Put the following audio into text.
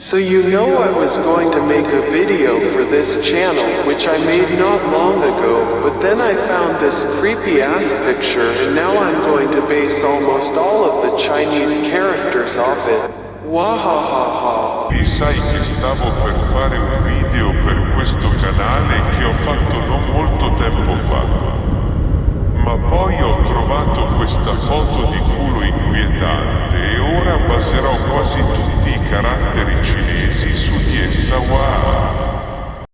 So you know I was going to make a video for this channel which I made not long ago, but then I found this creepy ass picture and now I'm going to base almost all of the Chinese characters off it. Wahahaha. Ti sai caratteri civili.